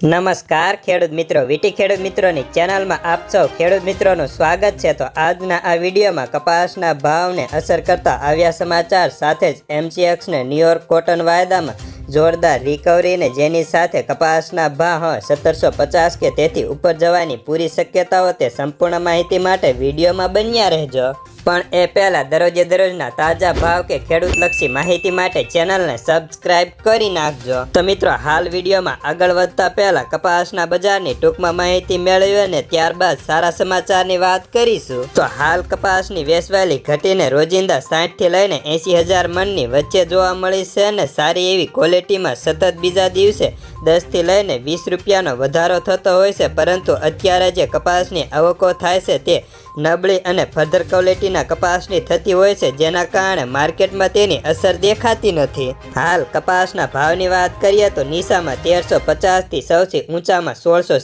નમસ્કાર, ખેડૂત મિત્રો. વીટી ખેડૂત મિત્રોની ચેનલમાં આપ સૌ ખેડૂત મિત્રોનું સ્વાગત છે. તો આજના આ વિડીયોમાં કપાસના ભાવને અસર કરતા આવ્યા સમાચાર સાથે જ એમસીએક્સને ન્યુયોર્ક કોટન વાયદામાં જોરદાર રિકવરીને જેની સાથે કપાસના ભાવ સત્તરસો પચાસ કે તેથી ઉપર જવાની પૂરી શક્યતાઓ તે સંપૂર્ણ માહિતી માટે વિડીયોમાં બન્યા રહેજો. પણ એ પહેલાં દરરોજે દરરોજના તાજા ભાવ કે ખેડૂતલક્ષી માહિતી માટે ચેનલને સબસ્ક્રાઇબ કરી નાખજો. તો મિત્રો, હાલ વિડીયોમાં આગળ વધતા પહેલા કપાસના બજારની ટૂંકમાં માહિતી મેળવી અને ત્યારબાદ સારા સમાચારની વાત કરીશું. તો હાલ કપાસની વેચવાલી ઘટીને રોજિંદા સાઠથી લઈને એંસી હજાર મણની વચ્ચે જોવા મળી છે અને સારી એવી ક્વોલિટીમાં સતત બીજા દિવસે દસથી લઈને વીસ રૂપિયાનો વધારો થતો હોય છે. પરંતુ અત્યારે જે કપાસની આવકો થાય છે તે નબળી અને ફર્ધર ક્વોલિટીના કપાસની થતી હોય છે, જેના કારણે માર્કેટમાં તેની અસર દેખાતી નથી. હાલ, કપાસના ભાવની વાત કરીએ તો નીસામાં તેરસો પચાસથી સૌથી ઊંચામાં સોળસો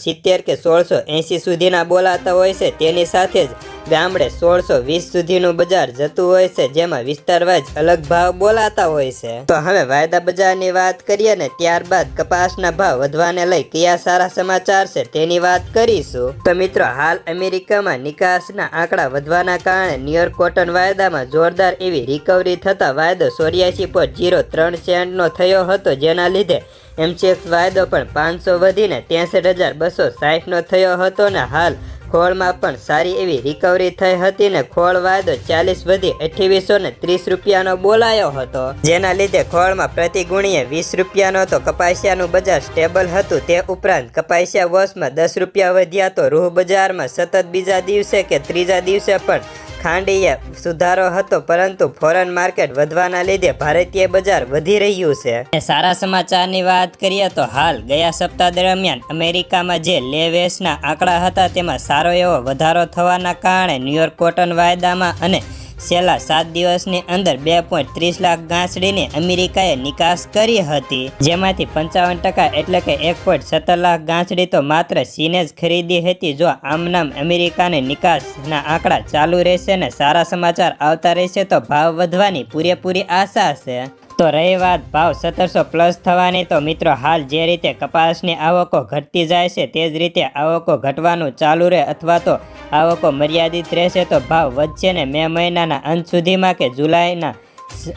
કે સોળસો સુધીના બોલાતા હોય છે. તેની સાથે જ ગામડે સોળસો વીસ સુધીનું બજાર જતું હોય છે, જેમાં વિસ્તારવાઇઝ અલગ ભાવ બોલાતા હોય છે. તો હવે વાયદા બજારની વાત કરીએ ને, ત્યારબાદ કપાસના ભાવ વધવાને લઈ કયા સારા સમાચાર છે તેની વાત કરીશું. તો મિત્રો, હાલ અમેરિકામાં નિકાસના આંકડા વધવાના કારણે ન્યુયોર્ક કોટન વાયદામાં જોરદાર એવી રિકવરી થતા વાયદો ચોર્યાસી પોઈન્ટ જીરો ત્રણ સેન્ટનો થયો હતો, જેના લીધે એમસીએક્સ વાયદો પણ પાંચસો વધીને ત્રેસઠ હજાર બસો સાહીઠનો થયો હતો ને હાલ ખોળમાં પણ સારી એવી રિકવરી થઈ હતી ને ખોળ વાયદો ચાલીસ વધી અઠ્યાવીસો ને ત્રીસ રૂપિયાનો બોલાયો હતો. જેના લીધે ખોળમાં પ્રતિ ગુણીએ વીસ રૂપિયાનો તો કપાસિયાનું બજાર સ્ટેબલ હતું, તે ઉપરાંત કપાસિયા વર્ષમાં દસ રૂપિયા વધ્યા તો રૂહ બજારમાં સતત બીજા દિવસે કે ત્રીજા દિવસે પણ ખાંડીએ સુધારો હતો, પરંતુ ફોરેન માર્કેટ વધવાના લીધે ભારતીય બજાર વધી રહ્યું છે. સારા સમાચારની વાત કરીએ તો હાલ ગયા સપ્તાહ દરમિયાન અમેરિકામાં જે લેવેસના આંકડા હતા, તેમાં સારો એવો વધારો થવાના કારણે ન્યુયોર્ક કોટન વાયદામાં અને છેલ્લા સાત દિવસની અંદર બે પોઈન્ટ ત્રીસ લાખ ગાંસડીની અમેરિકાએ નિકાસ કરી હતી. જેમાંથી પંચાવન ટકા એટલે કે એક પોઈન્ટ સત્તર લાખ ગાંસડી તો માત્ર ચીને જ ખરીદી હતી. જો આમનામ અમેરિકાની નિકાસના આંકડા ચાલુ રહેશે ને સારા સમાચાર આવતા રહેશે તો ભાવ વધવાની પૂરેપૂરી આશા છે તો રહી વાત ભાવ સત્તરસો પ્લસ થવાની તો મિત્રો હાલ જે રીતે કપાસની આવકો ઘટતી જાય છે તે જ રીતે આવકો ઘટવાનું ચાલુ રહે અથવા તો આવકો મર્યાદિત રહેશે તો ભાવ વધશે ને મે મહિનાના અંત સુધીમાં કે જુલાઈના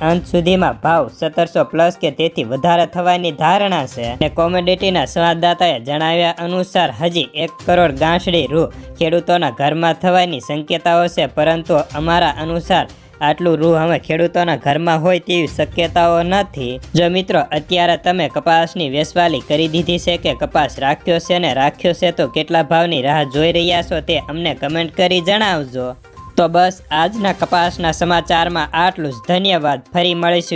અંત સુધીમાં ભાવ સત્તરસો પ્લસ કે તેથી વધારે થવાની ધારણા છે. અને કોમોડિટીના સંવાદદાતાએ જણાવ્યા અનુસાર, હજી એક કરોડ ગાંસડી રૂ ખેડૂતોના ઘરમાં થવાની શક્યતાઓ છે, પરંતુ અમારા અનુસાર આટલું રૂ હવે ખેડૂતોના ઘરમાં હોય તેવી શક્યતાઓ નથી. જો મિત્રો, અત્યારે તમે કપાસની વેસવાલી કરી દીધી છે કે કપાસ રાખ્યો છે ને રાખ્યો છે, તો કેટલા ભાવની રાહ જોઈ રહ્યા છો તે અમને કમેન્ટ કરી જણાવજો. તો બસ, આજના કપાસના સમાચારમાં આટલું જ. ધન્યવાદ. ફરી મળીશું